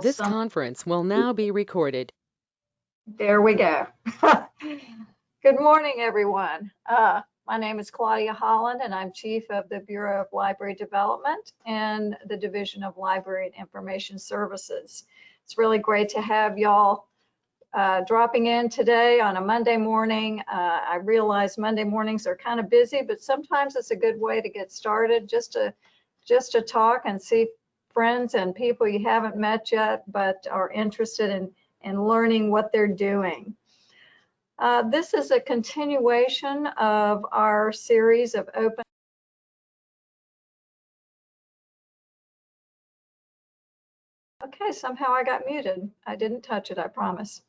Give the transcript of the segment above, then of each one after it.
This Some- conference will now be recorded. There we go. Good morning, everyone. Uh, my name is Claudia Holland, and I'm Chief of the Bureau of Library Development and the Division of Library and Information Services. It's really great to have y'all uh, dropping in today on a Monday morning. Uh, I realize Monday mornings are kind of busy, but sometimes it's a good way to get started, just to just to talk and see friends and people you haven't met yet, but are interested in in learning what they're doing. Uh, this is a continuation of our series of open Okay, somehow I got muted. I didn't touch it, I promise.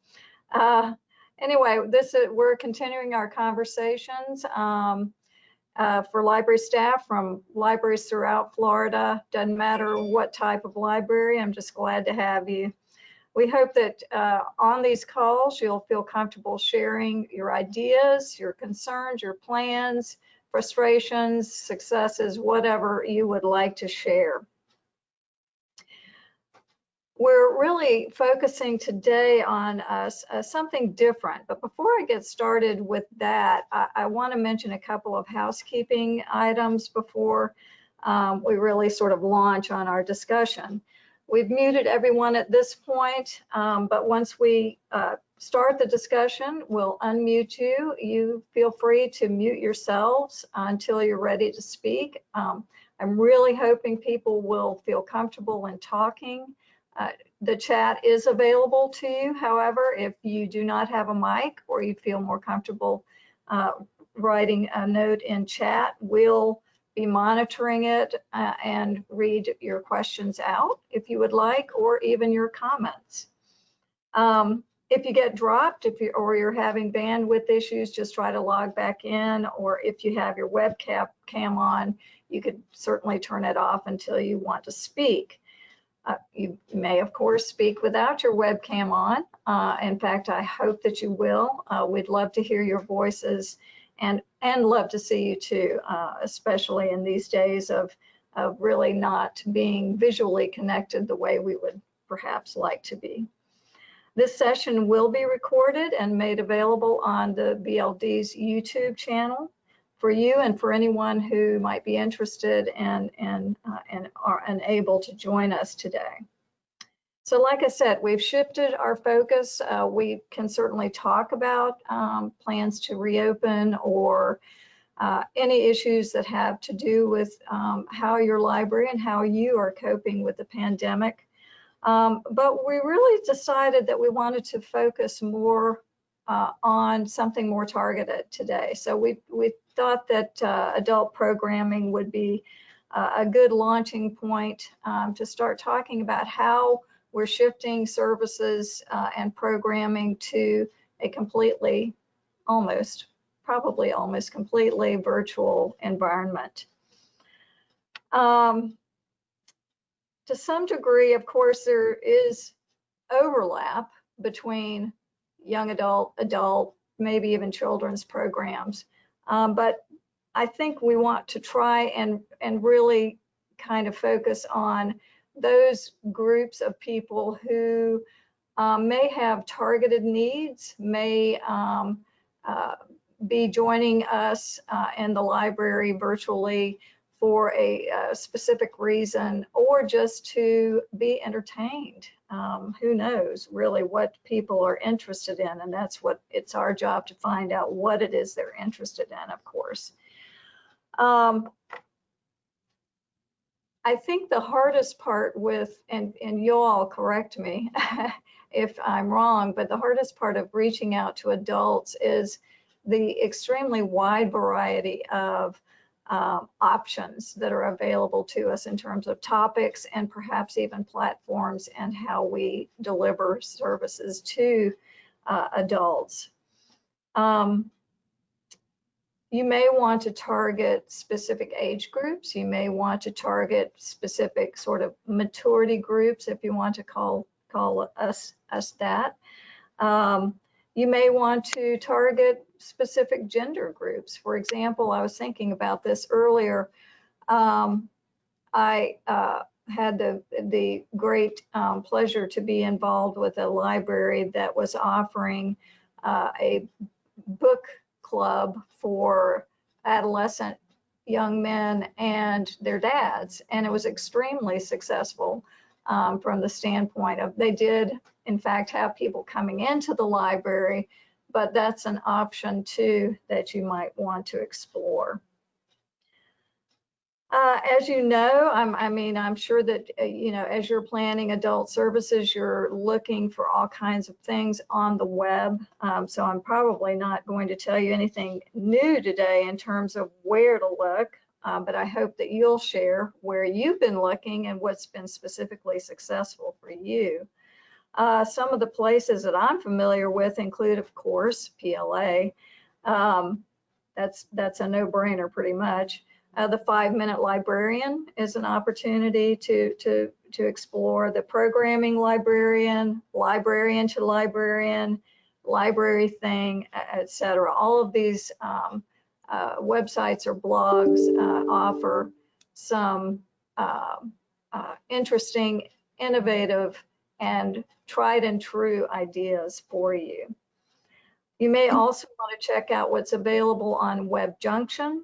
Uh, anyway, this is, we're continuing our conversations um, uh, for library staff from libraries throughout Florida. Doesn't matter what type of library, I'm just glad to have you. We hope that uh, on these calls, you'll feel comfortable sharing your ideas, your concerns, your plans, frustrations, successes, whatever you would like to share. We're really focusing today on uh, uh, something different, but before I get started with that, I, I want to mention a couple of housekeeping items before um, we really sort of launch on our discussion. We've muted everyone at this point, um, but once we uh, start the discussion, we'll unmute you. You feel free to mute yourselves until you're ready to speak. Um, I'm really hoping people will feel comfortable in talking. Uh, the chat is available to you. However, if you do not have a mic or you feel more comfortable uh, writing a note in chat, we'll be monitoring it uh, and read your questions out if you would like, or even your comments. Um, if you get dropped, if you or you're having bandwidth issues, just try to log back in, or if you have your webcam cam on, you could certainly turn it off until you want to speak. Uh, you may, of course, speak without your webcam on. Uh, in fact, I hope that you will. Uh, we'd love to hear your voices and and love to see you too, uh, especially in these days of of really not being visually connected the way we would perhaps like to be. This session will be recorded and made available on the BLD's YouTube channel for you and for anyone who might be interested and and uh, and are unable to join us today. So like I said, we've shifted our focus. Uh, we can certainly talk about um, plans to reopen or uh, any issues that have to do with um, how your library and how you are coping with the pandemic. Um, but we really decided that we wanted to focus more uh, on something more targeted today. So we, we thought that uh, adult programming would be uh, a good launching point um, to start talking about how we're shifting services uh, and programming to a completely, almost, probably almost completely virtual environment. Um, to some degree, of course, there is overlap between young adult, adult, maybe even children's programs. Um, but I think we want to try and, and really kind of focus on those groups of people who um, may have targeted needs, may um, uh, be joining us uh, in the library virtually for a, a, specific reason or just to be entertained. Um, who knows really what people are interested in and that's what it's our job to find out what it is they're interested in, of course. Um, I think the hardest part with, and, and you all correct me if I'm wrong, but the hardest part of reaching out to adults is the extremely wide variety of um, options that are available to us in terms of topics and perhaps even platforms and how we deliver services to uh, adults. Um, you may want to target specific age groups. You may want to target specific sort of maturity groups, if you want to call call us us that. Um, you may want to target specific gender groups. For example, I was thinking about this earlier. Um, I uh, had the, the great um, pleasure to be involved with a library that was offering uh, a book club for adolescent young men and their dads. And it was extremely successful um, from the standpoint of they did, in fact, have people coming into the library, but that's an option too that you might want to explore. Uh, as you know, I'm, I mean, I'm sure that, uh, you know, as you're planning adult services, you're looking for all kinds of things on the web. Um, so I'm probably not going to tell you anything new today in terms of where to look, uh, but I hope that you'll share where you've been looking and what's been specifically successful for you. Uh, some of the places that I'm familiar with include, of course, PLA. Um, that's, that's a no-brainer pretty much. Uh, the five minute librarian is an opportunity to, to, to explore the programming librarian, librarian to librarian, library thing, etc. All of these um, uh, websites or blogs uh, offer some um, uh, interesting, innovative, and tried and true ideas for you. You may also want to check out what's available on WebJunction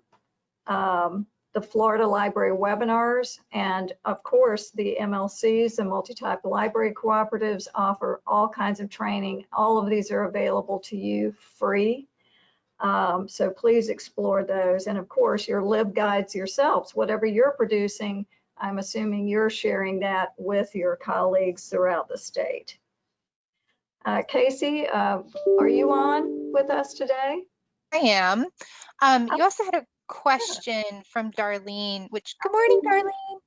um, the Florida Library webinars, and of course the MLCs, the multi-type library cooperatives offer all kinds of training. All of these are available to you free. Um, so please explore those. And of course your LibGuides yourselves, whatever you're producing, I'm assuming you're sharing that with your colleagues throughout the state. Uh, Casey, uh, are you on with us today? I am. Um, you also had a question from Darlene, which, good morning, Darlene.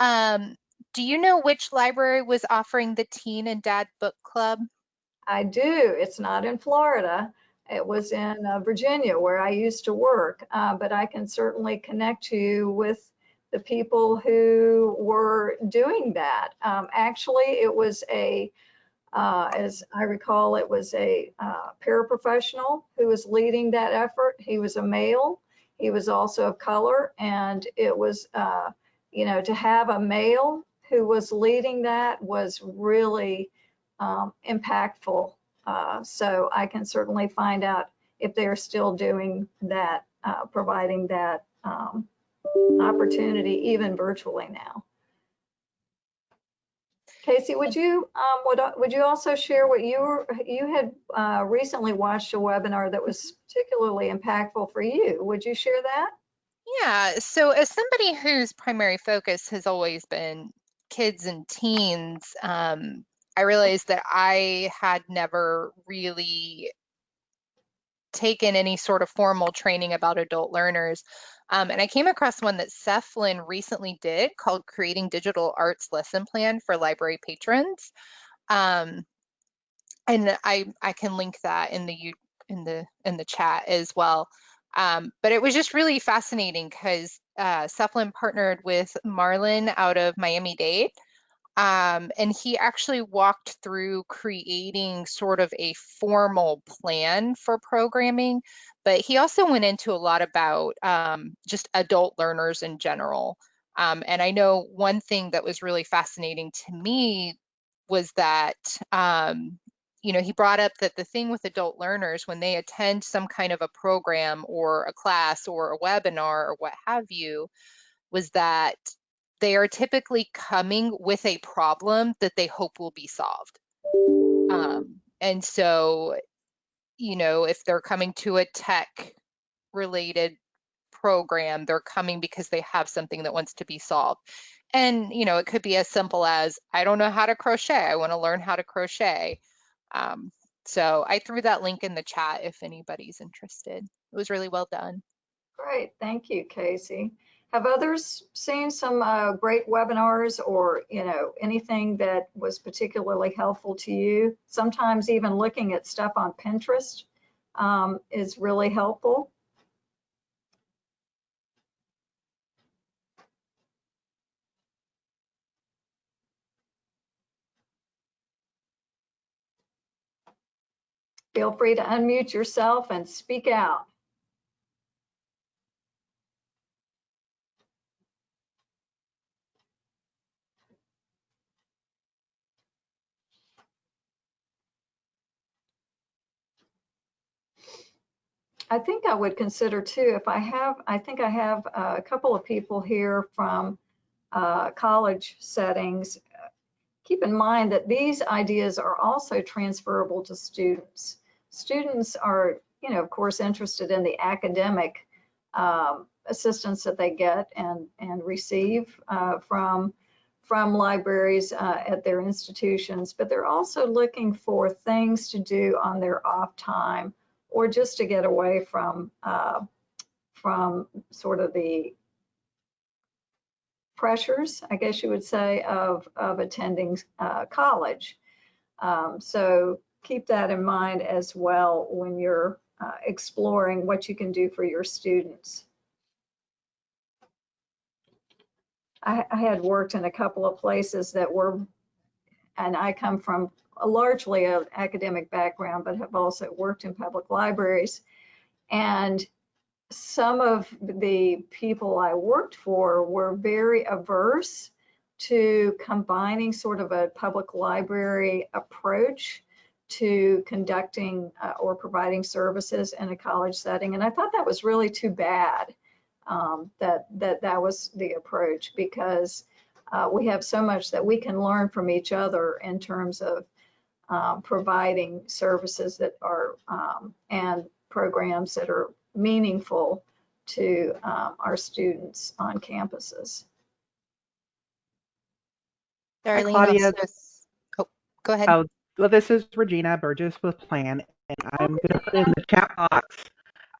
Um, do you know which library was offering the Teen and Dad Book Club? I do. It's not in Florida. It was in uh, Virginia where I used to work, uh, but I can certainly connect you with the people who were doing that. Um, actually, it was a, uh, as I recall, it was a uh, paraprofessional who was leading that effort. He was a male he was also of color, and it was, uh, you know, to have a male who was leading that was really um, impactful. Uh, so I can certainly find out if they're still doing that, uh, providing that um, opportunity even virtually now. Casey, would you um, would would you also share what you were, you had uh, recently watched a webinar that was particularly impactful for you? Would you share that? Yeah. So as somebody whose primary focus has always been kids and teens, um, I realized that I had never really taken any sort of formal training about adult learners. Um, and I came across one that SEFLIN recently did called Creating Digital Arts Lesson Plan for Library Patrons. Um, and I, I can link that in the in the in the chat as well. Um, but it was just really fascinating because uh, partnered with Marlin out of Miami-Dade. Um, and he actually walked through creating sort of a formal plan for programming but he also went into a lot about um, just adult learners in general. Um, and I know one thing that was really fascinating to me was that, um, you know, he brought up that the thing with adult learners, when they attend some kind of a program or a class or a webinar or what have you, was that they are typically coming with a problem that they hope will be solved. Um, and so you know, if they're coming to a tech related program, they're coming because they have something that wants to be solved. And, you know, it could be as simple as, I don't know how to crochet. I want to learn how to crochet. Um, so I threw that link in the chat if anybody's interested. It was really well done. Great. Thank you, Casey. Have others seen some uh, great webinars or, you know, anything that was particularly helpful to you? Sometimes even looking at stuff on Pinterest um, is really helpful. Feel free to unmute yourself and speak out. I think I would consider too, if I have, I think I have uh, a couple of people here from uh, college settings. Keep in mind that these ideas are also transferable to students. Students are, you know, of course, interested in the academic um, assistance that they get and, and receive uh, from, from libraries uh, at their institutions, but they're also looking for things to do on their off time or just to get away from uh, from sort of the pressures, I guess you would say, of, of attending uh, college. Um, so keep that in mind as well when you're uh, exploring what you can do for your students. I, I had worked in a couple of places that were, and I come from largely an academic background, but have also worked in public libraries. And some of the people I worked for were very averse to combining sort of a public library approach to conducting uh, or providing services in a college setting. And I thought that was really too bad um, that, that that was the approach because uh, we have so much that we can learn from each other in terms of um, providing services that are um, and programs that are meaningful to um, our students on campuses. Darlene, Claudia. also- oh, go ahead. Oh, well, this is Regina Burgess with PLAN, and I'm going to put in the chat box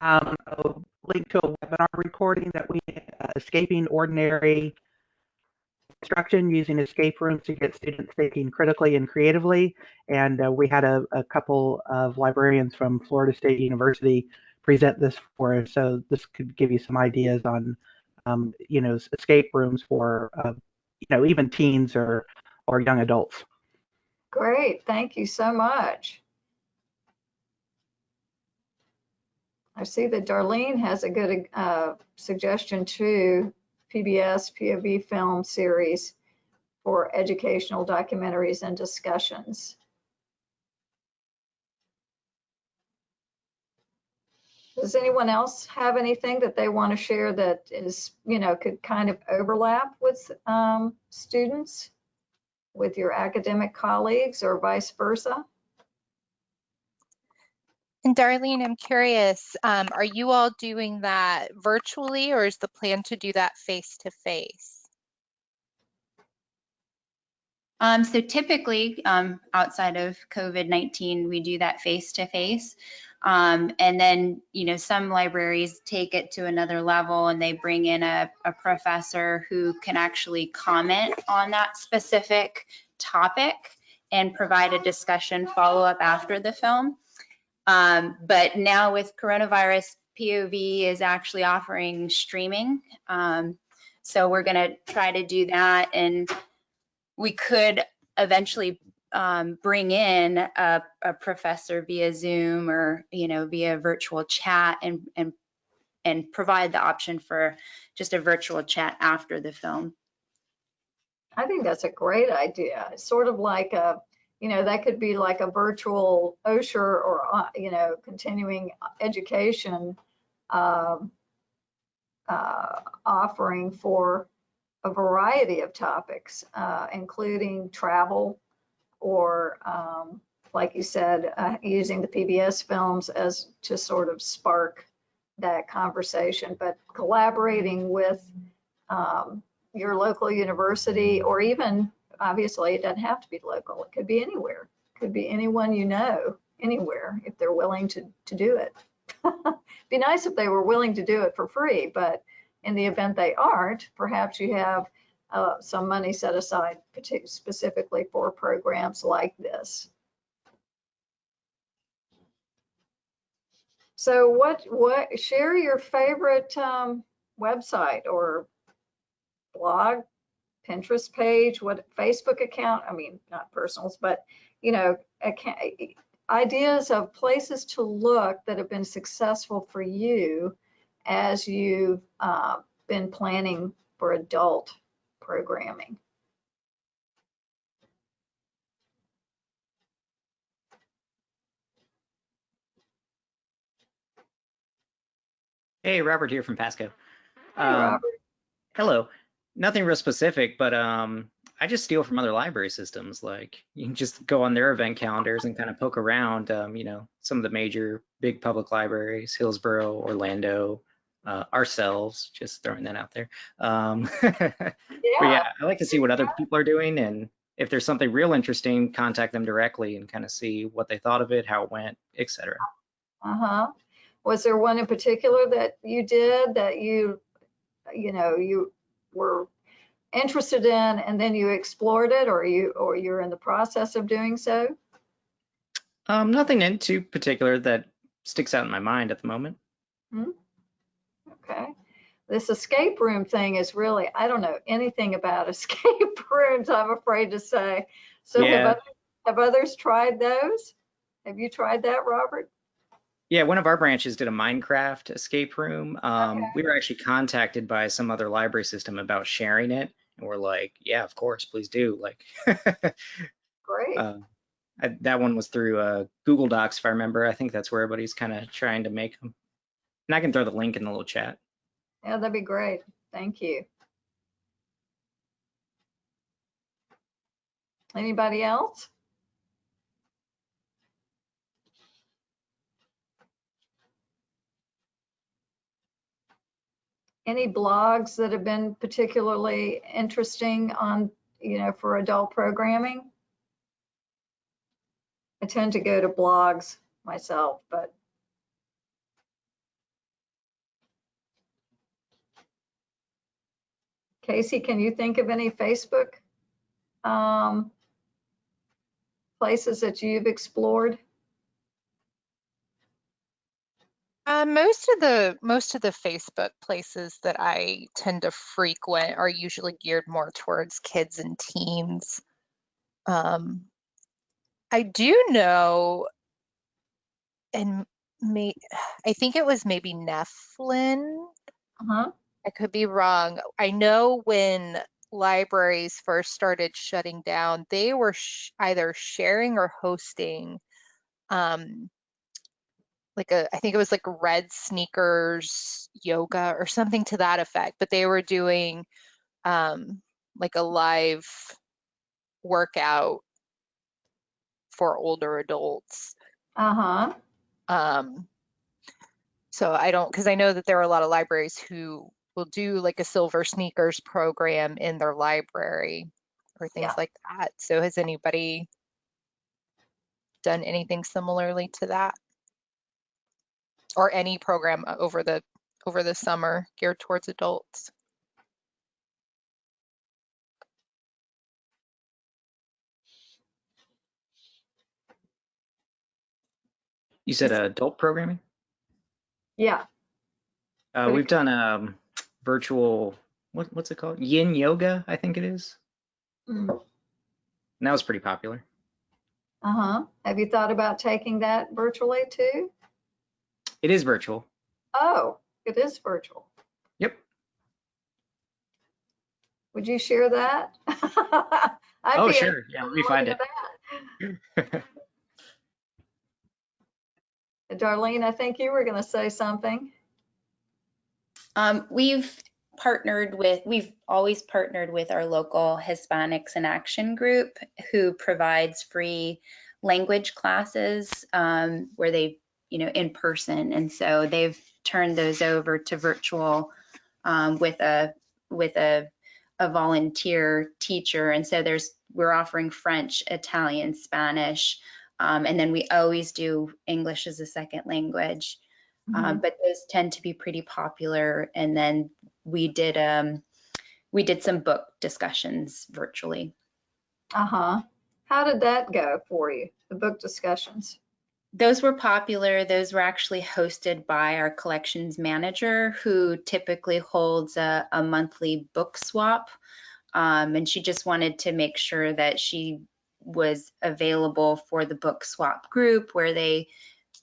um, a link to a webinar recording that we uh, escaping ordinary instruction using escape rooms to get students thinking critically and creatively. And uh, we had a, a couple of librarians from Florida State University present this for us, so this could give you some ideas on, um, you know, escape rooms for, uh, you know, even teens or or young adults. Great, thank you so much. I see that Darlene has a good uh, suggestion too, PBS POV film series for educational documentaries and discussions. Does anyone else have anything that they want to share that is, you know, could kind of overlap with um, students, with your academic colleagues or vice versa? And Darlene, I'm curious, um, are you all doing that virtually or is the plan to do that face to face? Um, so typically, um, outside of COVID-19, we do that face-to-face. Um, and then, you know, some libraries take it to another level and they bring in a, a professor who can actually comment on that specific topic and provide a discussion follow-up after the film. Um, but now with coronavirus, POV is actually offering streaming. Um, so we're going to try to do that and we could eventually um, bring in a, a, professor via Zoom or you know via virtual chat and and and provide the option for just a virtual chat after the film. I think that's a great idea. Sort of like a, you know, that could be like a virtual Osher or, uh, you know, continuing education um, uh, offering for a variety of topics, uh, including travel or, um, like you said, uh, using the PBS films as to sort of spark that conversation, but collaborating with um, your local university or even, obviously, it doesn't have to be local. It could be anywhere. It could be anyone you know, anywhere, if they're willing to, to do it. be nice if they were willing to do it for free, but in the event they aren't, perhaps you have uh, some money set aside specifically for programs like this. So what, what, share your favorite um, website or blog, Pinterest page, what Facebook account, I mean, not personals, but, you know, account, ideas of places to look that have been successful for you as you've uh, been planning for adult programming. Hey, Robert here from Pasco. Hey, Um, hello. Nothing real specific, but um, I just steal from other library systems. Like you can just go on their event calendars and kind of poke around. Um, you know, some of the major big public libraries, Hillsborough, Orlando, uh, ourselves. Just throwing that out there. Um, but Yeah, yeah, I like to see what other people are doing, and if there's something real interesting, contact them directly and kind of see what they thought of it, how it went, etc. uh-huh. Was there one in particular that you did that you, you know, you were interested in and then you explored it or you, or you're in the process of doing so? Um, nothing in too particular that sticks out in my mind at the moment. Okay. This escape room thing is really, I don't know anything about escape rooms, I'm afraid to say. So have others, have others tried those? Have you tried that, Robert? Yeah, one of our branches did a Minecraft escape room. Um, Okay. we were actually contacted by some other library system about sharing it, and we're like, yeah, of course, please do. Like, Great. uh, I, that one was through uh, Google Docs, if I remember. I think that's where everybody's kind of trying to make them. And I can throw the link in the little chat. Yeah, that'd be great. Thank you. Anybody else? Any blogs that have been particularly interesting on, you know, for adult programming? I tend to go to blogs myself, but Casey, can you think of any Facebook um, places that you've explored? Uh, most of the most of the Facebook places that I tend to frequent are usually geared more towards kids and teens. Um, I do know, and may I think it was maybe NEFLIN. Uh-huh. I could be wrong. I know when libraries first started shutting down, they were sh either sharing or hosting um, like a, I think it was like red sneakers yoga or something to that effect, but they were doing um, like a live workout for older adults. Uh-huh. Um, so I don't, because I know that there are a lot of libraries who will do like a silver sneakers program in their library or things Yeah. like that. So has anybody done anything similarly to that? Or any program uh, over the over the summer geared towards adults? You said uh, adult programming? Yeah. Uh, we've done um, virtual, what, what's it called? Yin yoga, I think it is. Mm. And that was pretty popular. Uh-huh. Have you thought about taking that virtually too? It is virtual. Oh, it is virtual. Yep. Would you share that? I'd Oh, be sure. Yeah, let me find it. interested in that. Darlene, I think you were going to say something. Um, we've partnered with, we've always partnered with our local Hispanics in Action group who provides free language classes um, where they, you know, in person. And so they've turned those over to virtual um, with a, with a, a volunteer teacher. And so there's, we're offering French, Italian, Spanish, um, and then we always do English as a second language. Um, but those tend to be pretty popular. And then we did um, we did some book discussions virtually. Uh-huh. How did that go for you, the book discussions? Those were popular. Those were actually hosted by our collections manager, who typically holds a, a monthly book swap. Um, and she just wanted to make sure that she was available for the book swap group where they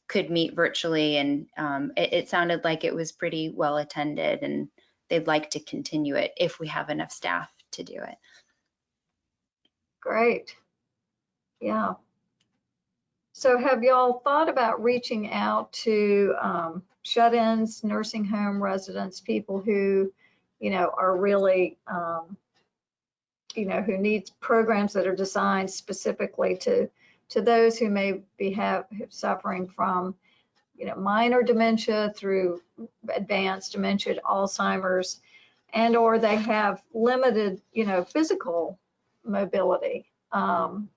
could meet virtually. And um, it, it sounded like it was pretty well attended and they'd like to continue it if we have enough staff to do it. Great. Yeah. So have y'all thought about reaching out to um, shut-ins, nursing home residents, people who, you know, are really, um, you know, who need programs that are designed specifically to, to those who may be have suffering from, you know, minor dementia through advanced dementia, Alzheimer's, and or they have limited, you know, physical mobility. Um,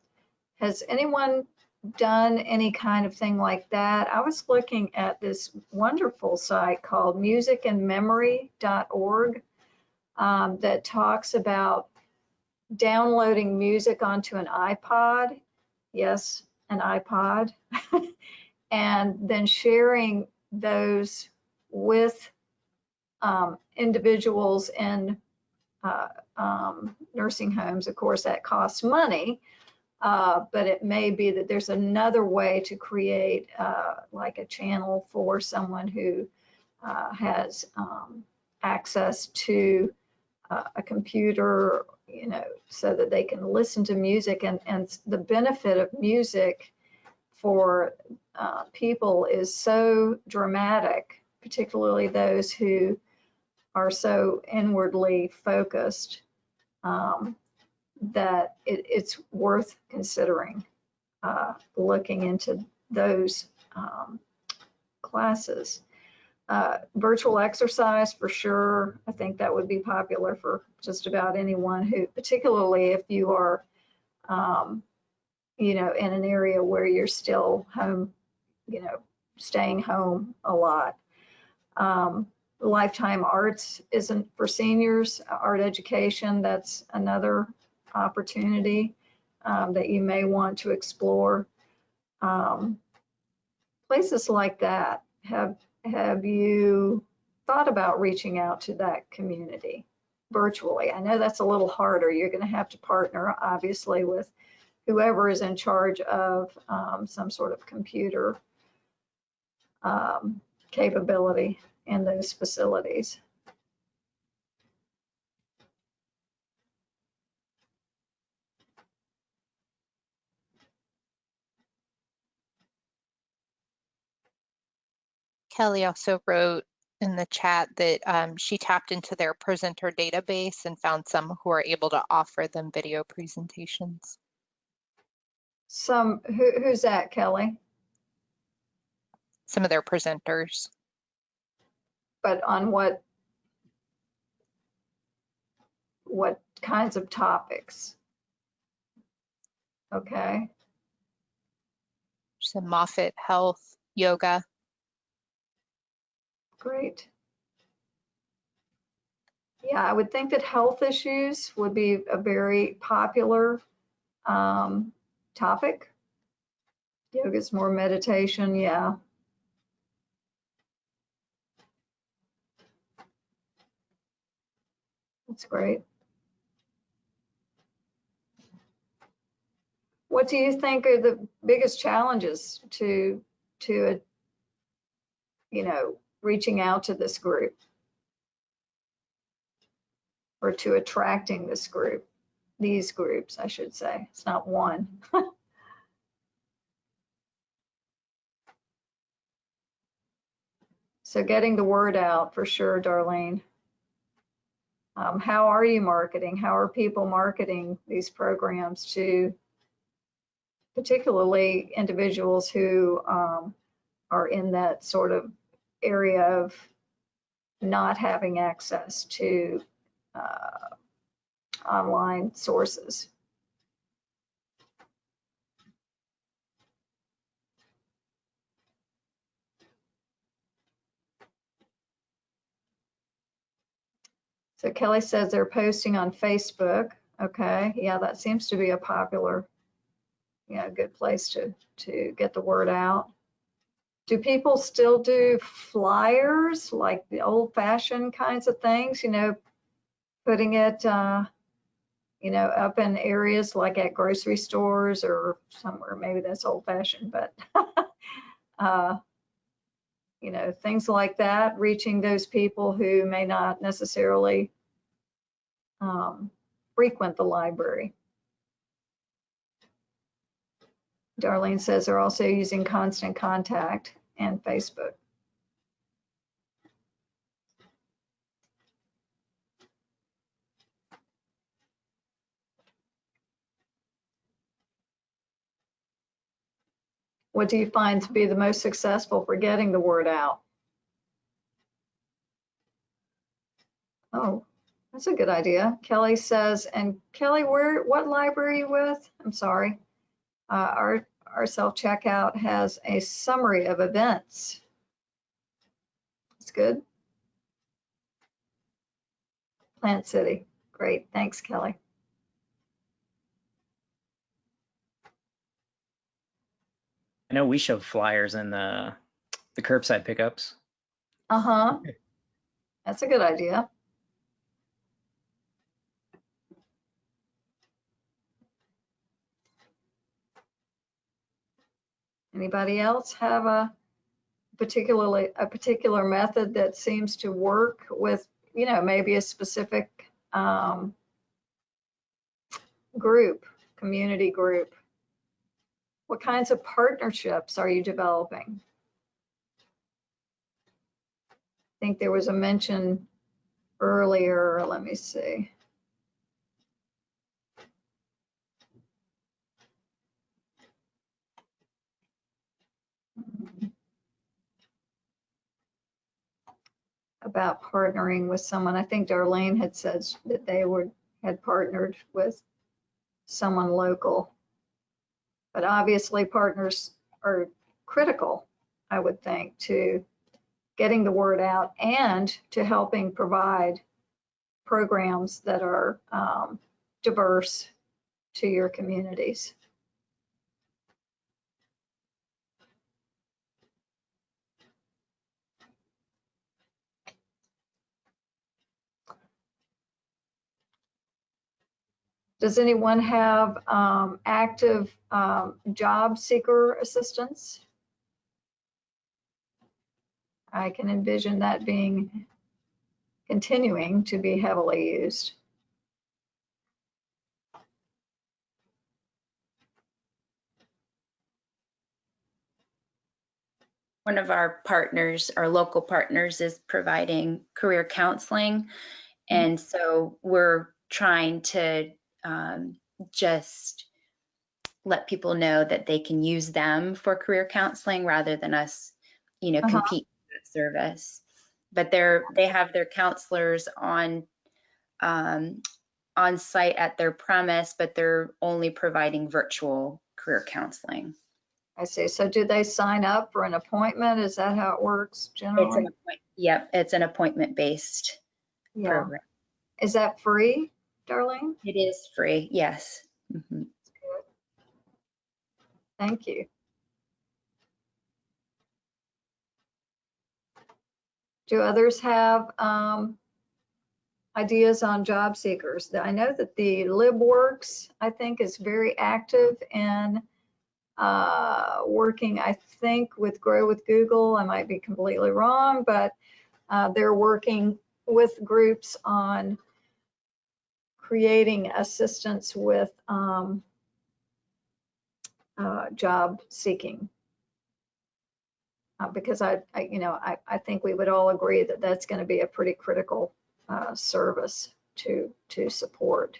has anyone done any kind of thing like that? I was looking at this wonderful site called musicandmemory.org um, that talks about downloading music onto an iPod. Yes, an iPod. and then sharing those with um, individuals in uh, um, nursing homes. Of course, that costs money, uh, but it may be that there's another way to create uh, like a channel for someone who uh, has um, access to uh, a computer, you know, so that they can listen to music. And, and the benefit of music for uh, people is so dramatic, particularly those who are so inwardly focused um, that it, it's worth considering uh, looking into those um, classes. Uh, virtual exercise for sure. I think that would be popular for just about anyone who, particularly if you are, um, you know, in an area where you're still home, you know, staying home a lot. Um, lifetime arts isn't for seniors, art education, that's another opportunity um, that you may want to explore. Um, places like that, have, have you thought about reaching out to that community virtually? I know that's a little harder. You're going to have to partner, obviously, with whoever is in charge of um, some sort of computer um, capability in those facilities. Kelly also wrote in the chat that um, she tapped into their presenter database and found some who are able to offer them video presentations. Some, who, who's that, Kelly? Some of their presenters. But on what, what kinds of topics? Okay, Some Moffitt Health, yoga. Great. Yeah, I would think that health issues would be a very popular um, topic. Yoga's more meditation, yeah. That's great. What do you think are the biggest challenges to, to, a, you know, reaching out to this group? Or to attracting this group, these groups, I should say. It's not one. So getting the word out for sure, Darlene. Um, how are you marketing? How are people marketing these programs to particularly individuals who um, are in that sort of area of not having access to uh, online sources? So Kelly says they're posting on Facebook. Okay, yeah, that seems to be a popular, yeah, good place to to get the word out. Do people still do flyers like the old-fashioned kinds of things? You know, putting it, uh, you know, up in areas like at grocery stores or somewhere. Maybe that's old-fashioned, but uh, you know, things like that, reaching those people who may not necessarily um, frequent the library. Darlene says they're also using Constant Contact and Facebook. What do you find to be the most successful for getting the word out? Oh, that's a good idea. Kelly says, and Kelly, where what library are you with? I'm sorry. Uh, our, our self-checkout has a summary of events. That's good. Plant City. Great. Thanks, Kelly. I know we shove flyers in the the curbside pickups. Uh-huh. That's a good idea. Anybody else have a particularly, a particular method that seems to work with, you know, maybe a specific um, group, community group? What kinds of partnerships are you developing? I think there was a mention earlier, let me see. About partnering with someone. I think Darlene had said that they would, had partnered with someone local. But obviously partners are critical, I would think, to getting the word out and to helping provide programs that are um, diverse to your communities. Does anyone have um, active um, job seeker assistance? I can envision that being continuing to be heavily used. One of our partners, our local partners is providing career counseling. And so we're trying to um, just let people know that they can use them for career counseling rather than us, you know, Uh-huh. compete for that service. But they're, they have their counselors on, um, on site at their premise, but they're only providing virtual career counseling. I see. So do they sign up for an appointment? Is that how it works It's an generally? appoint, yep, it's an appointment-based Yeah. program. Is that free, Darlene? It is free, yes. Mhm. Thank you. Do others have um, ideas on job seekers? I know that the LibWorks, I think, is very active in uh, working, I think, with Grow with Google. I might be completely wrong, but uh, they're working with groups on creating assistance with um, uh, job seeking. Uh, because I, I, you know, I, I think we would all agree that that's going to be a pretty critical uh, service to to support.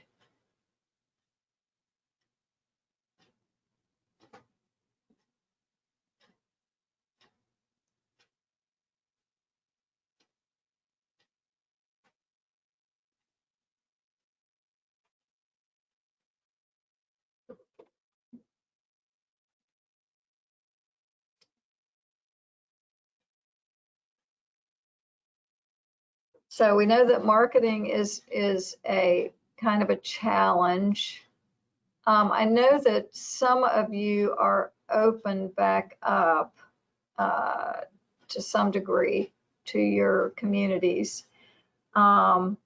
So we know that marketing is is a kind of a challenge. Um, I know that some of you are open back up uh, to some degree to your communities. Um,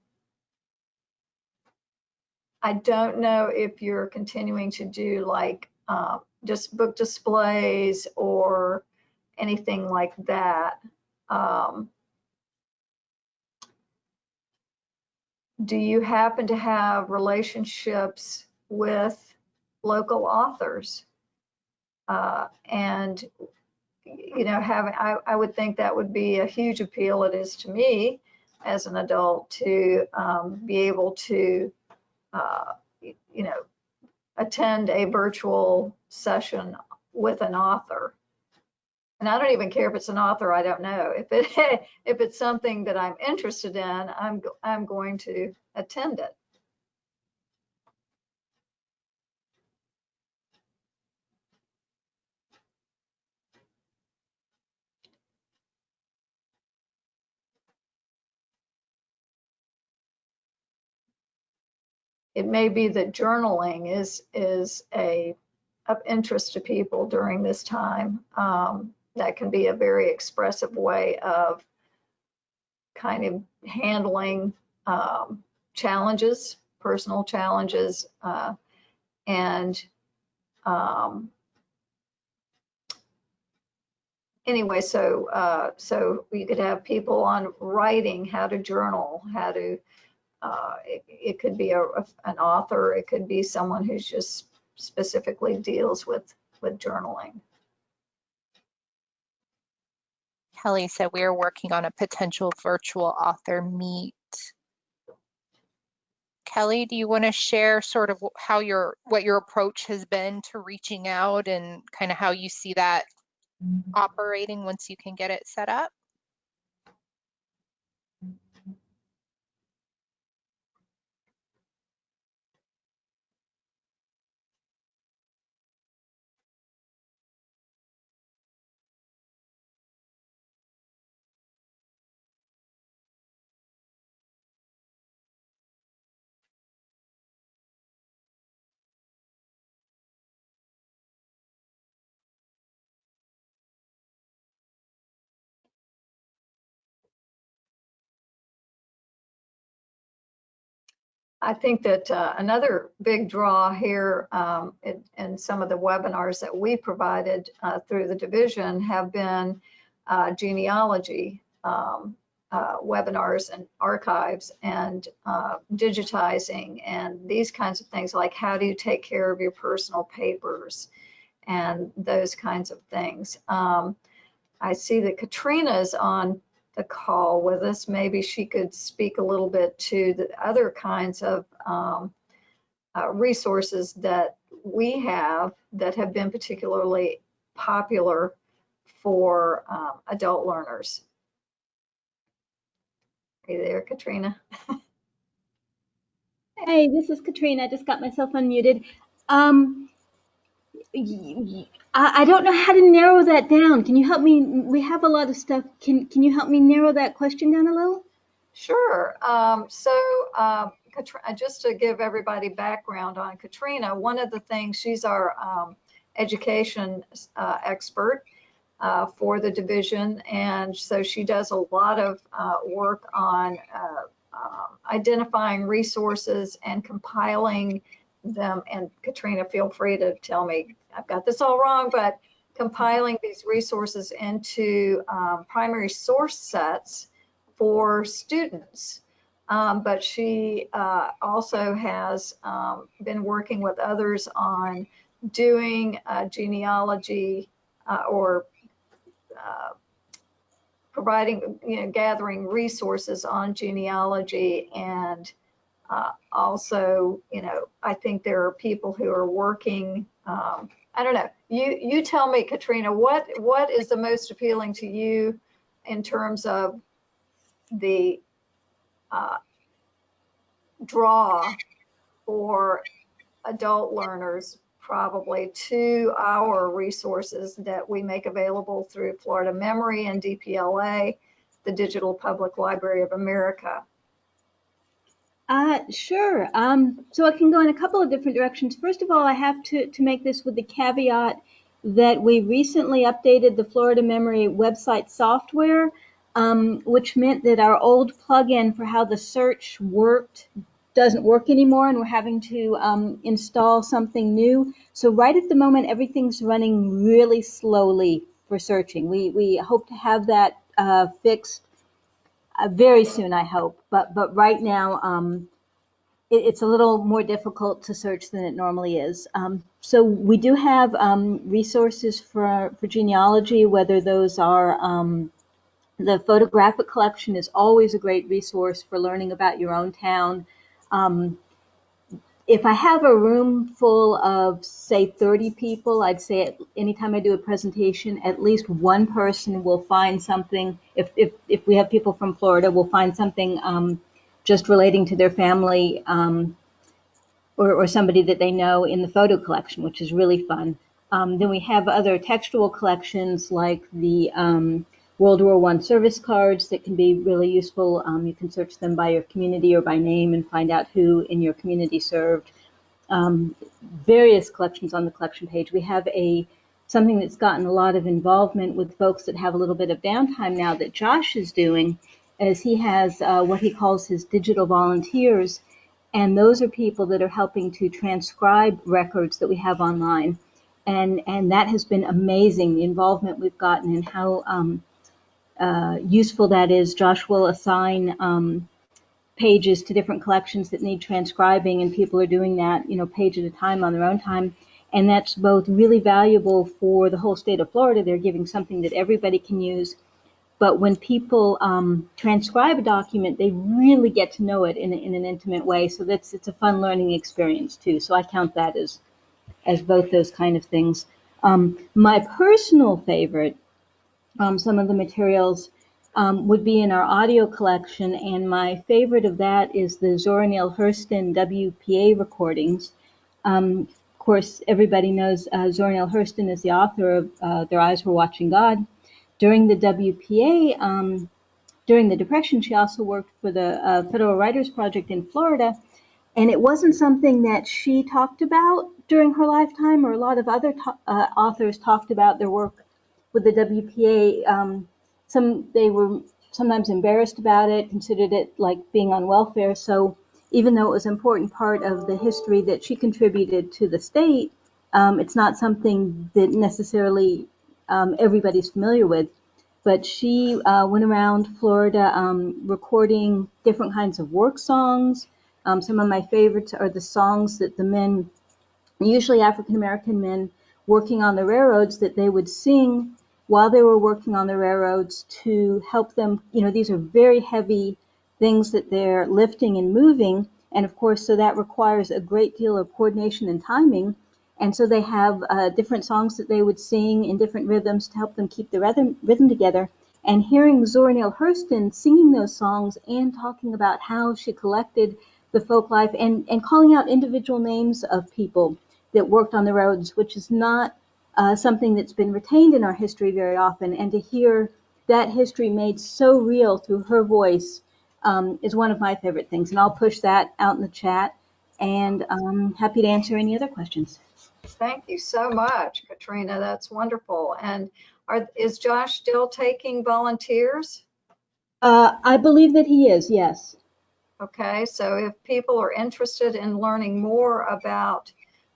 I don't know if you're continuing to do like uh, just book displays or anything like that. Um, do you happen to have relationships with local authors? Uh, and, you know, having, I, I would think that would be a huge appeal. It is to me as an adult to um, be able to, uh, you know, attend a virtual session with an author. And I don't even care if it's an author I don't know. If it if it's something that I'm interested in, I'm I'm going to attend it. It may be that journaling is is a of interest to people during this time. Um, that can be a very expressive way of kind of handling um, challenges, personal challenges, uh, and um, anyway, so uh, so you could have people on writing how to journal, how to. Uh, it, it could be a, a- an author, it could be someone who's just specifically deals with with journaling. Kelly said we are working on a potential virtual author meet. Kelly, do you want to share sort of how your what your approach has been to reaching out and kind of how you see that mm-hmm. operating once you can get it set up? I think that uh, another big draw here um, in, in some of the webinars that we provided uh, through the division have been uh, genealogy um, uh, webinars and archives and uh, digitizing and these kinds of things like how do you take care of your personal papers and those kinds of things. Um, I see that Katrina is on the call with us. Maybe she could speak a little bit to the other kinds of um, uh, resources that we have that have been particularly popular for um, adult learners. Are you there, Katrina? Hey, this is Katrina. I just got myself unmuted. Um, I don't know how to narrow that down. Can you help me? We have a lot of stuff. Can Can you help me narrow that question down a little? Sure. Um, so, uh, uh, just to give everybody background on Katrina, one of the things she's our um, education uh, expert uh, for the division, and so she does a lot of uh, work on uh, um, identifying resources and compiling them. And Katrina, feel free to tell me I've got this all wrong, but compiling these resources into um, primary source sets for students. Um, but she uh, also has um, been working with others on doing uh, genealogy uh, or uh, providing, you know, gathering resources on genealogy and uh, also, you know, I think there are people who are working. Um, I don't know. You you tell me, Katrina, what what is the most appealing to you in terms of the uh, draw for adult learners probably to our resources that we make available through Florida Memory and DPLA, the Digital Public Library of America. Uh, sure. Um, so I can go in a couple of different directions. First of all, I have to, to make this with the caveat that we recently updated the Florida Memory website software, um, which meant that our old plugin for how the search worked doesn't work anymore, and we're having to um, install something new. So right at the moment, everything's running really slowly for searching. We we hope to have that uh, fixed uh, very soon, I hope. But but right now, um, it, it's a little more difficult to search than it normally is. Um, so we do have um, resources for for genealogy, whether those are um, the photographic collection is always a great resource for learning about your own town. Um, if I have a room full of, say, 30 people, I'd say at, anytime I do a presentation, at least one person will find something. If, if, if we have people from Florida, we'll find something um, just relating to their family um, or, or somebody that they know in the photo collection, which is really fun. Um, then we have other textual collections like the um, World War One service cards that can be really useful. Um, you can search them by your community or by name and find out who in your community served. Um, various collections on the collection page. We have a something that's gotten a lot of involvement with folks that have a little bit of downtime now that Josh is doing, as he has uh, what he calls his digital volunteers, and those are people that are helping to transcribe records that we have online, and and that has been amazing. The involvement we've gotten and how um, uh, useful that is. Josh will assign um, pages to different collections that need transcribing, and people are doing that, you know, page at a time on their own time. And that's both really valuable for the whole state of Florida. They're giving something that everybody can use. But when people um, transcribe a document, they really get to know it in, in an intimate way. So that's it's a fun learning experience too. So I count that as as both those kind of things. Um, my personal favorite um, some of the materials um, would be in our audio collection, and my favorite of that is the Zora Neale Hurston WPA recordings. Um, of course, everybody knows uh, Zora Neale Hurston is the author of uh, Their Eyes Were Watching God. During the WPA, um, during the Depression, she also worked for the uh, Federal Writers Project in Florida, and it wasn't something that she talked about during her lifetime, or a lot of other uh, authors talked about their work with the WPA, um, some they were sometimes embarrassed about it, considered it like being on welfare. So even though it was an important part of the history that she contributed to the state, um, it's not something that necessarily um, everybody's familiar with. But she uh, went around Florida um, recording different kinds of work songs. Um, some of my favorites are the songs that the men, usually African American men, working on the railroads, that they would sing while they were working on the railroads to help them. You know, these are very heavy things that they're lifting and moving. And of course, so that requires a great deal of coordination and timing. And so they have uh, different songs that they would sing in different rhythms to help them keep the rhythm, rhythm together. And hearing Zora Neale Hurston singing those songs and talking about how she collected the folk life and, and calling out individual names of people that worked on the roads, which is not uh, something that's been retained in our history very often, and to hear that history made so real through her voice um, is one of my favorite things. And I'll push that out in the chat, and I'm happy to answer any other questions. Thank you so much, Katrina. That's wonderful. And are, is Josh still taking volunteers? Uh, I believe that he is, yes. Okay, so if people are interested in learning more about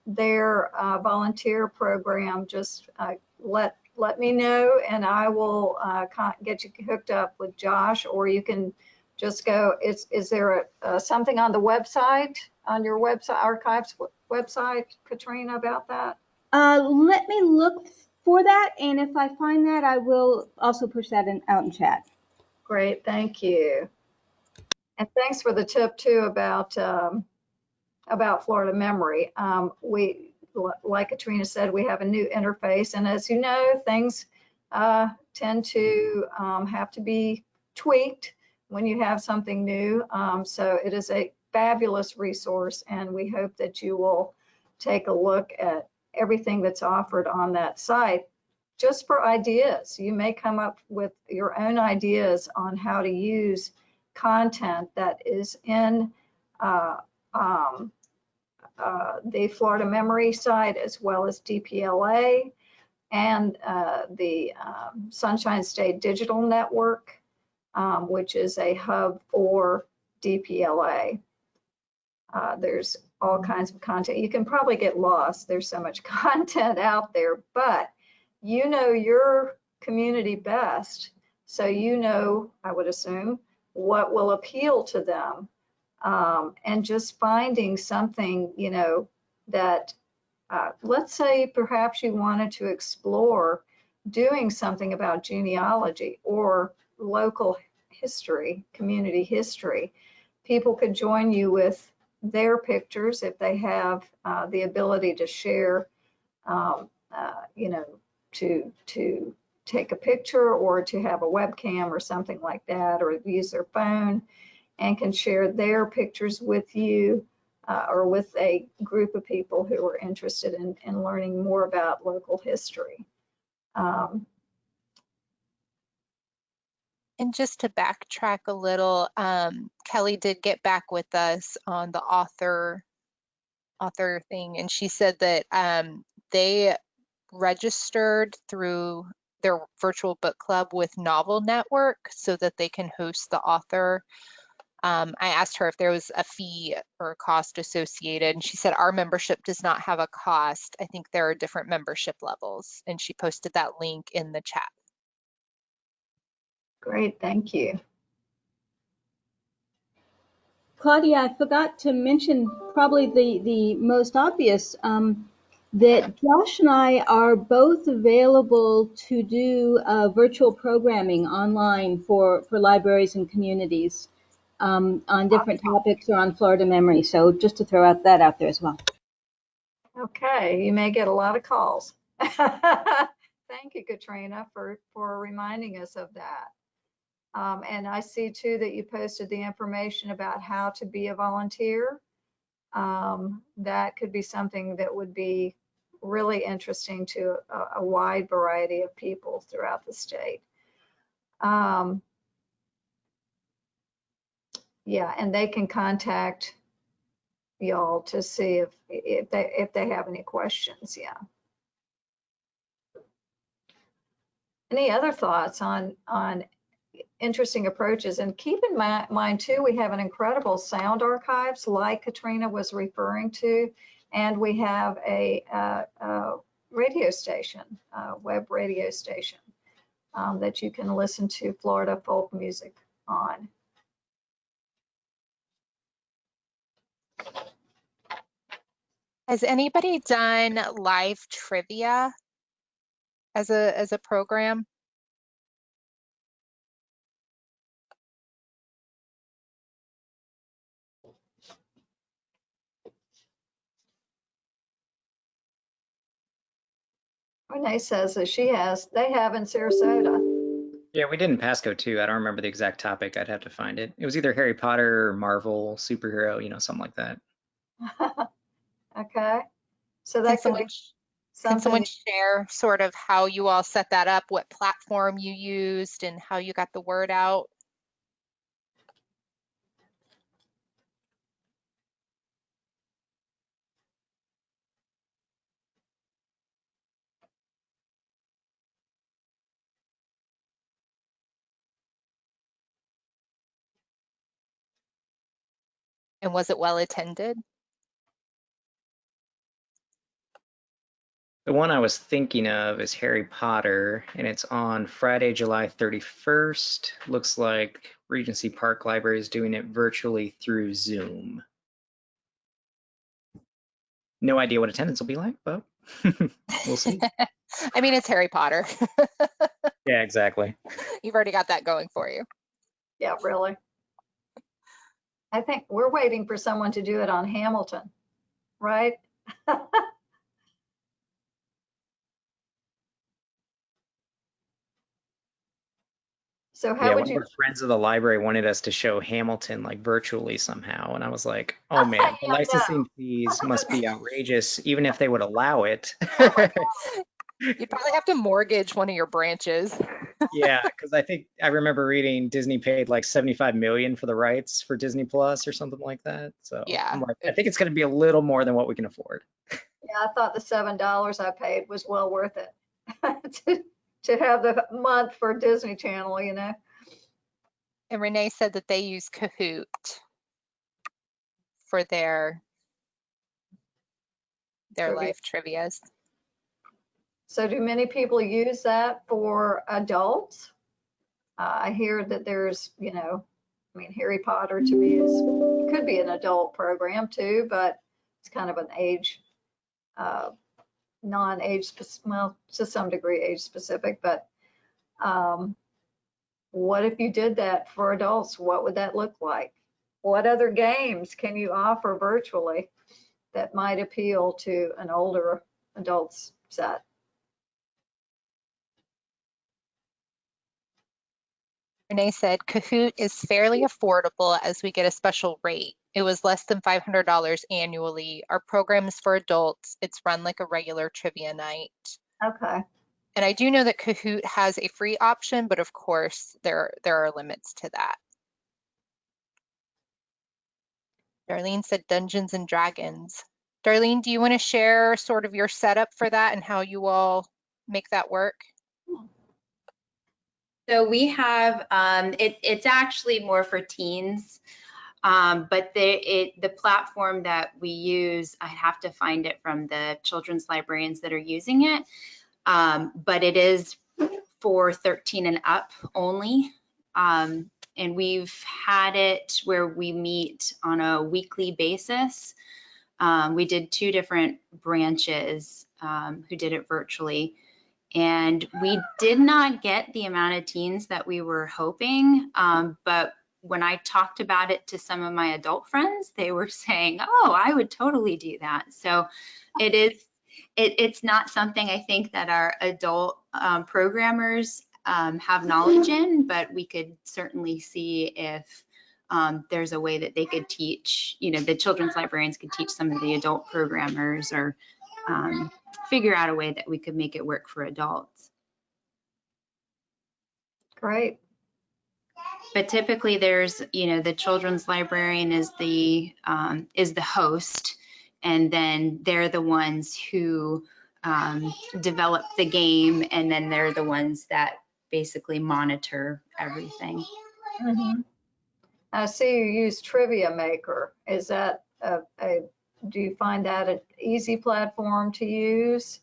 their uh, volunteer program, just uh, let let me know and I will uh, get you hooked up with Josh or you can just go, is, is there a, something on the website, on your website, archives website, Katrina, about that? Uh, let me look for that and if I find that, I will also push that in, out in chat. Great, thank you. And thanks for the tip too about um, about Florida Memory. Um, we, like Katrina said, we have a new interface, and as you know, things uh, tend to um, have to be tweaked when you have something new. Um, so it is a fabulous resource, and we hope that you will take a look at everything that's offered on that site just for ideas. You may come up with your own ideas on how to use content that is in uh, um, uh, the Florida Memory site as well as DPLA and uh, the um, Sunshine State Digital Network, um, which is a hub for DPLA. Uh, there's all kinds of content. You can probably get lost. There's so much content out there, but you know your community best. So you know, I would assume, what will appeal to them um, and just finding something, you know, that uh, let's say perhaps you wanted to explore doing something about genealogy or local history, community history. People could join you with their pictures if they have uh, the ability to share, um, uh, you know, to to take a picture or to have a webcam or something like that, or use their phone and can share their pictures with you uh, or with a group of people who are interested in, in learning more about local history. Um, And just to backtrack a little, um, Kelly did get back with us on the author author thing, and she said that um, they registered through their virtual book club with Novel Network so that they can host the author. Um, I asked her if there was a fee or a cost associated, and she said our membership does not have a cost. I think there are different membership levels, and she posted that link in the chat. great, thank you. Claudia, I forgot to mention probably the, the most obvious, um, that Josh and I are both available to do uh, virtual programming online for, for libraries and communities um, on different topics or on Florida Memory. So just to throw out that out there as well. Okay, you may get a lot of calls. Thank you, Katrina, for, for reminding us of that. Um, and I see too that you posted the information about how to be a volunteer. Um, that could be something that would be really interesting to a, a wide variety of people throughout the state. Um, yeah, and they can contact y'all to see if, if they, if they have any questions, yeah. Any other thoughts on, on interesting approaches? And keep in mi- mind too, we have an incredible sound archives like Katrina was referring to. And we have a, uh, uh, radio station, uh, web radio station um, that you can listen to Florida folk music on. Has anybody done live trivia as a as a program? Renee says that she has, they have in Sarasota. Yeah, we did in Pasco too. I don't remember the exact topic. I'd have to find it. It was either Harry Potter or Marvel, superhero, you know, something like that. Okay, so Can that could someone, be sh- can someone something, share sort of how you all set that up, what platform you used and how you got the word out? And was it well attended? The one I was thinking of is Harry Potter, and it's on Friday, July 31st. Looks like Regency Park Library is doing it virtually through Zoom. No idea what attendance will be like, but we'll see. I mean, it's Harry Potter. Yeah, exactly. You've already got that going for you. yeah, really. I think we're waiting for someone to do it on Hamilton, right? So Yeah, how one would you, friends of the library wanted us to show Hamilton like virtually somehow, and I was like, "Oh man, the licensing fees must be outrageous, even if they would allow it." You'd probably have to mortgage one of your branches. yeah, because I think I remember reading Disney paid like 75 million for the rights for Disney Plus or something like that. So Yeah, like, I think it's going to be a little more than what we can afford. yeah, I thought the seven dollars I paid was well worth it. To, have the month for Disney Channel, you know? And Renee said that they use Kahoot for their their Trivia. live trivias. So do many people use that for adults? Uh, I hear that there's, you know, I mean, Harry Potter to me is, could be an adult program too, but it's kind of an age, uh, non-age, well, to some degree age specific, but um, what if you did that for adults? What would that look like? what other games can you offer virtually that might appeal to an older adults set? Renee said Kahoot is fairly affordable as we get a special rate. It was less than $500 annually. Our program is for adults. It's run like a regular trivia night. Okay, And I do know that Kahoot has a free option, but of course there there are limits to that. Darlene said Dungeons and Dragons. Darlene, do you want to share sort of your setup for that and how you all make that work? Hmm. So we have, um, it, it's actually more for teens. Um, but the, it, the platform that we use, I have to find it from the children's librarians that are using it. Um, but it is for 13 and up only. Um, and we've had it where we meet on a weekly basis. Um, we did two different branches um, who did it virtually. And we did not get the amount of teens that we were hoping. Um, but when I talked about it to some of my adult friends, they were saying, oh, I would totally do that. So it is, it, it's not something I think that our adult um, programmers um, have knowledge in, but we could certainly see if um, there's a way that they could teach, you know, the children's librarians could teach some of the adult programmers or um, figure out a way that we could make it work for adults. great. But typically there's, you know, the children's librarian is the, um, is the host. And then they're the ones who um, develop the game and then they're the ones that basically monitor everything. Mhm. I see you use Trivia Maker. Is that a, a, do you find that an easy platform to use?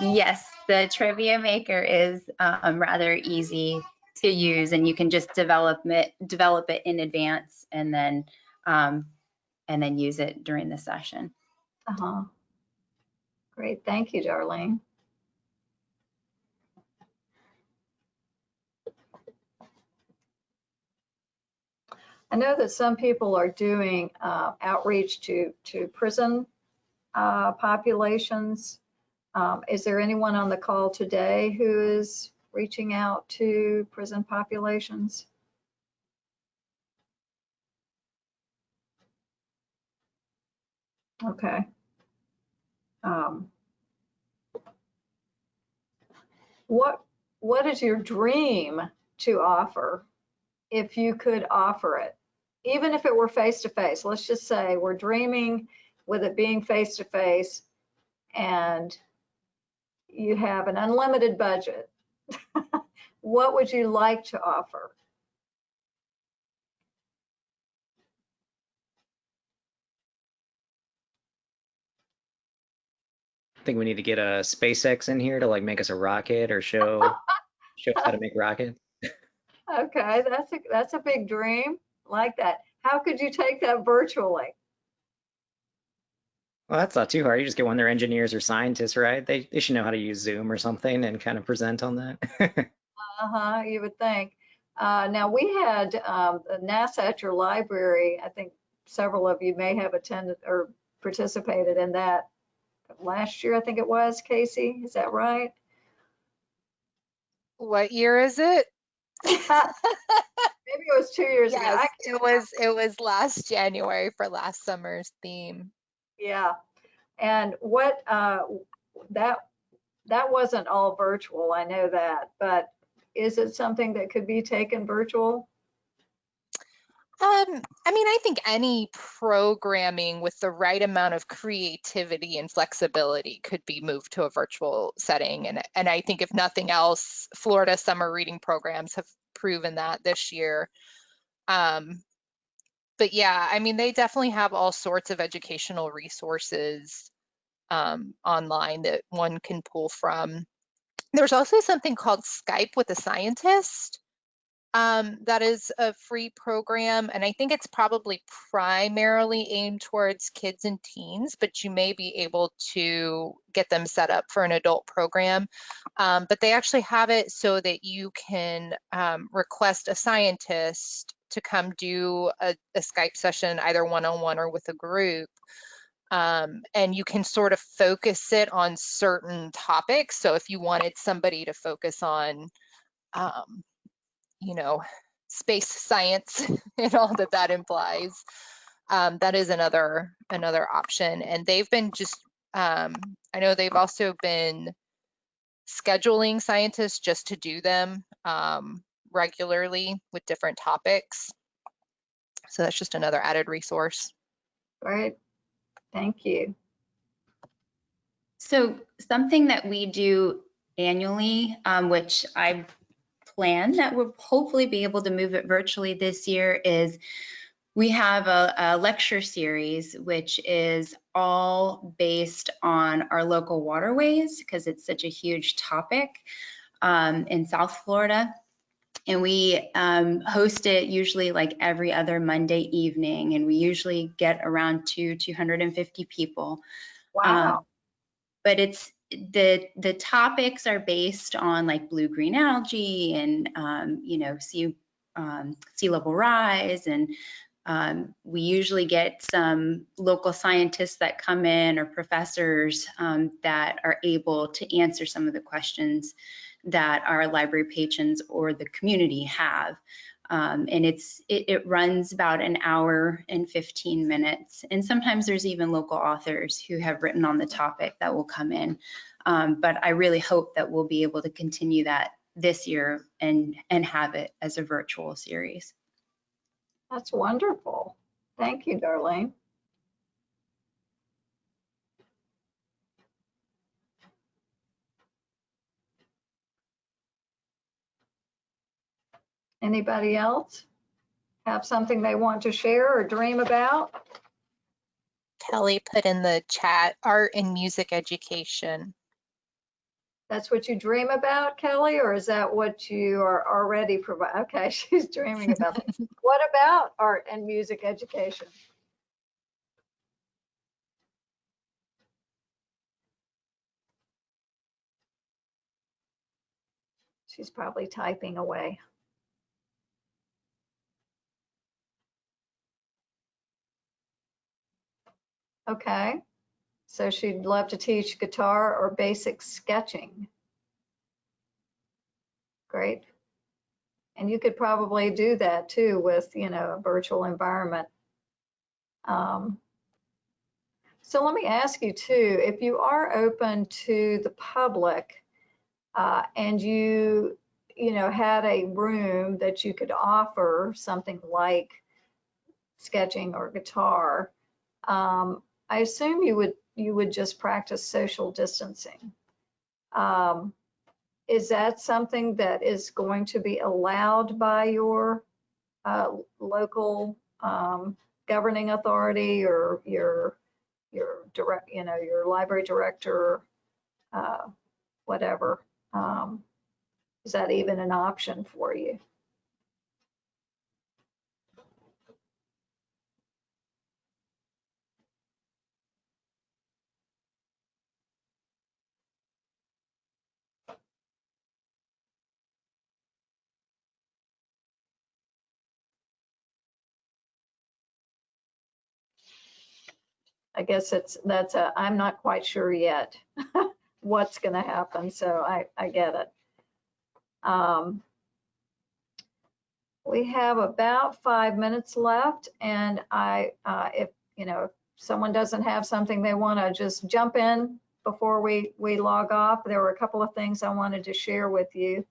Yes, the trivia maker is um, rather easy to use and you can just develop it, develop it in advance and then, um, and then use it during the session. Uh-huh. Great, thank you, Darlene. I know that some people are doing uh, outreach to, to prison uh, populations. Um, Is there anyone on the call today who is reaching out to prison populations? Okay. Um, What, what is your dream to offer if you could offer it? Even if it were face-to-face, let's just say we're dreaming with it being face-to-face and you have an unlimited budget. What would you like to offer? I think we need to get a SpaceX in here to like make us a rocket or show show us how to make rockets. Okay, that's a, that's a big dream, like that. How could you take that virtually? Well, that's not too hard. You just get one of their engineers or scientists, right? They they should know how to use Zoom or something and kind of present on that. Uh-huh, you would think. Uh, now, we had um, NASA at your library, I think several of you may have attended or participated in that last year, I think it was, Casey, is that right? What year is it? Maybe it was two years ago. Yes, I- it was it was last January for last summer's theme. Yeah, and what, uh, that, that wasn't all virtual, I know that, but is it something that could be taken virtual? Um, I mean, I think any programming with the right amount of creativity and flexibility could be moved to a virtual setting. And, and I think if nothing else, Florida summer reading programs have proven that this year. Um, but yeah, I mean, they definitely have all sorts of educational resources um, online that one can pull from. There's also something called Skype with a scientist, Um, that is a free program, and I think it's probably primarily aimed towards kids and teens, but you may be able to get them set up for an adult program. Um, but they actually have it so that you can um, request a scientist to come do a, a Skype session, either one-on-one or with a group. Um, and you can sort of focus it on certain topics. So if you wanted somebody to focus on um, you know, space science and all that that implies. Um, that is another another option. And they've been just, um, I know they've also been scheduling scientists just to do them um, regularly with different topics. So that's just another added resource. Great. Thank you. So something that we do annually, um, which I plan that we'll hopefully be able to move it virtually this year is we have a, a, lecture series which is all based on our local waterways because it's such a huge topic um, in South Florida. And we um, host it usually like every other Monday evening, and we usually get around two 250 people. Wow. Um, but it's the the topics are based on like blue green algae and um, you know sea um, sea level rise and um, we usually get some local scientists that come in or professors um, that are able to answer some of the questions that our library patrons or the community have. Um, and it's it, it, runs about an hour and 15 minutes. And sometimes there's even local authors who have written on the topic that will come in. Um, but I really hope that we'll be able to continue that this year and and have it as a virtual series. That's wonderful. Thank you, Darlene. Anybody else have something they want to share or dream about? Kelly put in the chat art and music education. That's what you dream about, Kelly, or is that what you are already providing? Okay, she's dreaming about it. What about art and music education? She's probably typing away. Okay. So she'd love to teach guitar or basic sketching. Great. And you could probably do that too with, you know, a virtual environment. Um, so let me ask you too, if you are open to the public uh, and you, you know, had a room that you could offer something like sketching or guitar, um, I assume you would you would just practice social distancing. Um, is that something that is going to be allowed by your uh, local um, governing authority or your your direct, you know, your library director, uh, whatever? Um, is that even an option for you? I guess it's that's a I'm not quite sure yet what's going to happen. So I I get it. Um, we have about five minutes left, and I uh, if you know if someone doesn't have something they want to just jump in before we we log off. There were a couple of things I wanted to share with you.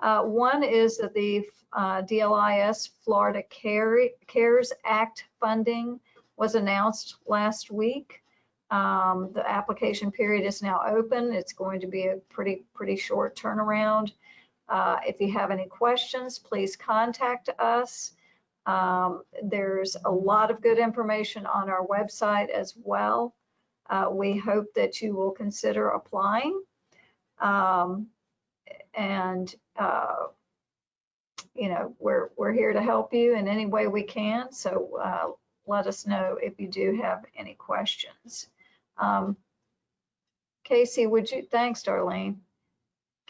Uh, one is that the uh, DLIS Florida Care, CARES Act funding was announced last week. Um, the application period is now open. It's going to be a pretty, pretty short turnaround. Uh, if you have any questions, please contact us. Um, there's a lot of good information on our website as well. Uh, we hope that you will consider applying. Um, and uh, you know, we're, we're here to help you in any way we can. So uh, let us know if you do have any questions. Um, Casey, would you, thanks, Darlene.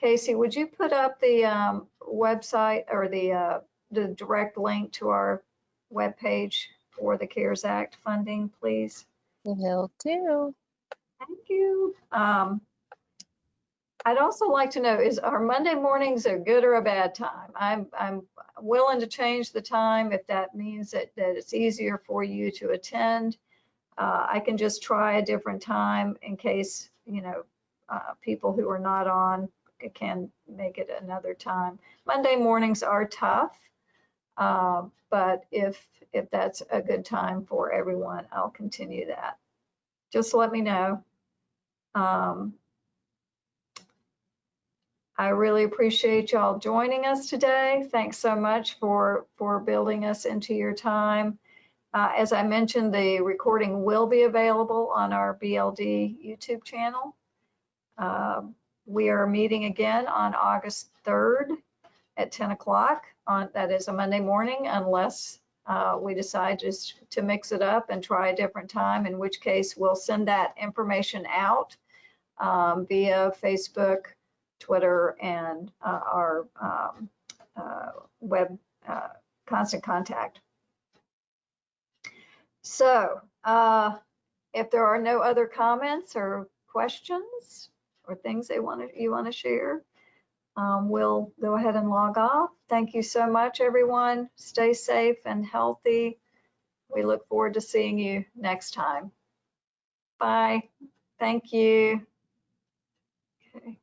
Casey, would you put up the um, website or the, uh, the direct link to our webpage for the CARES Act funding, please? Will do. Thank you. Um, I'd also like to know, is our Monday mornings a good or a bad time? I'm, I'm willing to change the time if that means that, that it's easier for you to attend. Uh, I can just try a different time in case, you know, uh, people who are not on can make it another time. Monday mornings are tough, uh, but if, if that's a good time for everyone, I'll continue that. Just let me know. Um, I really appreciate y'all joining us today. Thanks so much for, for building us into your time. Uh, as I mentioned, the recording will be available on our BLD YouTube channel. Um, we are meeting again on August 3rd at 10 o'clock on, that is a Monday morning, unless uh, we decide just to mix it up and try a different time, in which case we'll send that information out um, via Facebook, Twitter, and uh, our um, uh, web uh, constant contact. So uh, if there are no other comments or questions or things they want to, you want to share, um, we'll go ahead and log off. Thank you so much, everyone. Stay safe and healthy. We look forward to seeing you next time. Bye. Thank you. Okay.